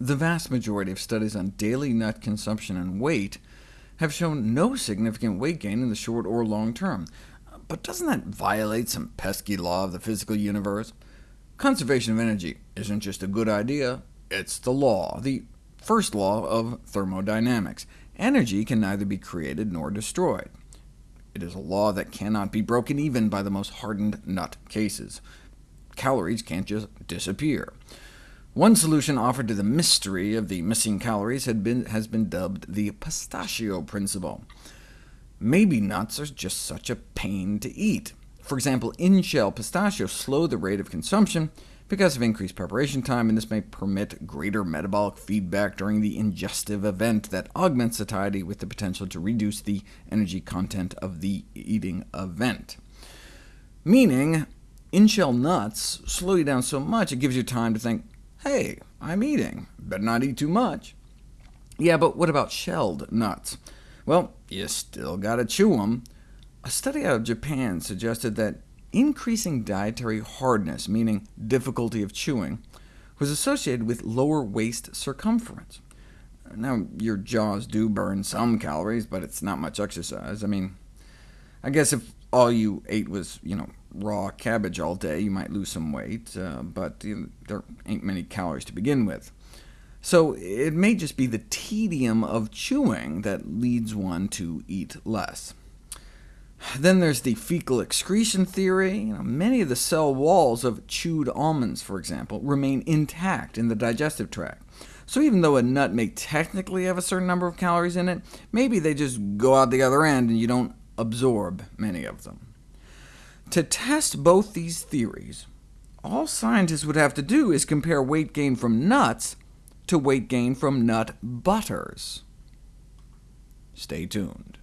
The vast majority of studies on daily nut consumption and weight have shown no significant weight gain in the short or long term. But doesn't that violate some pesky law of the physical universe? Conservation of energy isn't just a good idea, it's the law, the first law of thermodynamics. Energy can neither be created nor destroyed. It is a law that cannot be broken even by the most hardened nut cases. Calories can't just disappear. One solution offered to the mystery of the missing calories been, has been dubbed the pistachio principle. Maybe nuts are just such a pain to eat. For example, in-shell pistachios slow the rate of consumption because of increased preparation time, and this may permit greater metabolic feedback during the ingestive event that augments satiety with the potential to reduce the energy content of the eating event. Meaning, in-shell nuts slow you down so much it gives you time to think, Hey, I'm eating. Better not eat too much. Yeah, but what about shelled nuts? Well, you still gotta chew them. A study out of Japan suggested that increasing dietary hardness, meaning difficulty of chewing, was associated with lower waist circumference. Now, your jaws do burn some calories, but it's not much exercise. I mean, I guess if all you ate was, you know, raw cabbage all day, you might lose some weight, uh, but you know, there ain't many calories to begin with. So it may just be the tedium of chewing that leads one to eat less. Then there's the fecal excretion theory. You know, many of the cell walls of chewed almonds, for example, remain intact in the digestive tract. So even though a nut may technically have a certain number of calories in it, maybe they just go out the other end and you don't absorb many of them. To test both these theories, all scientists would have to do is compare weight gain from nuts to weight gain from nut butters. Stay tuned.